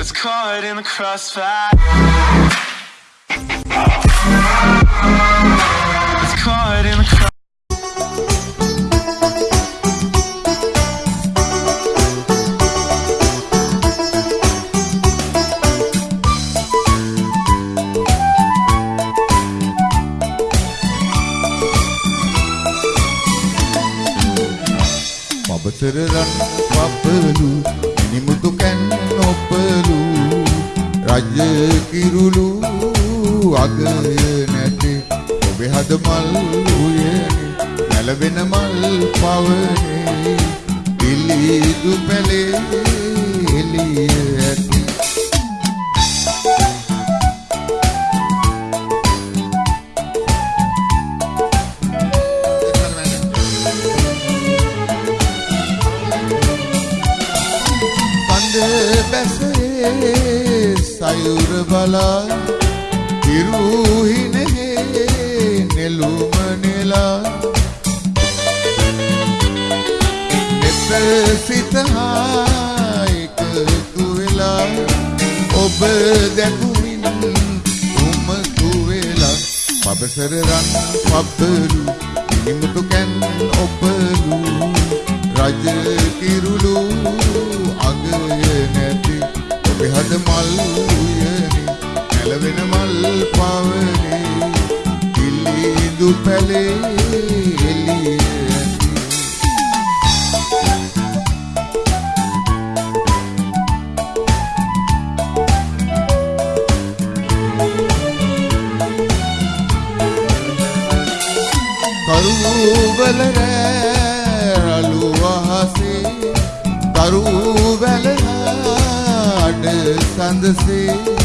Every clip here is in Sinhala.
It's caught in the crossfire. It's caught in the crossfire Mabasararan, mabalu, inimutuk මිනිමුතු කැන් නොපලු රජ කිරුළු අගය නැටේ ඔබේ හද මල් උයනේ නැලවෙන මල් පවනේ පිළිදු පැලේ බැසේ සයුර බලා ඉරුහිනෙහේ නෙළුම නෙලා. නෙත සිතහා එකතු වෙලා ඔබ දැකුමින් උමතු වෙලා. පබසර රන් පබ්බලු ඉනිමුතු කැන් ඔබලු රජ නැලවෙන මල් පවනේ. කිලිදු පැලේ එළිය ඇති. කරුවල රැලු අහසේ. කරුවල අඩ සඳසේ.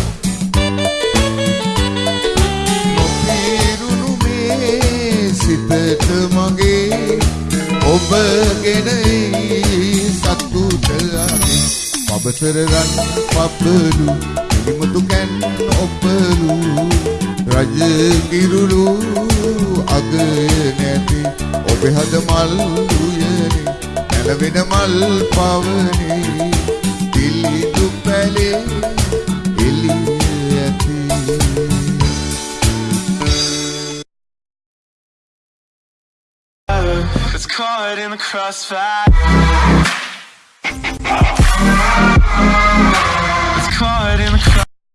ඔබ ගෙනයි සතුට අගේ පබසර රන් පබලු ඉනිමුතු කැන් ඔබලු රජ කිරුළු අගය නැති ඔබේ හද මල් උයනේ. නැලවෙන මල් පවනේ. පිළිදු පැලේ caught in the crossfire.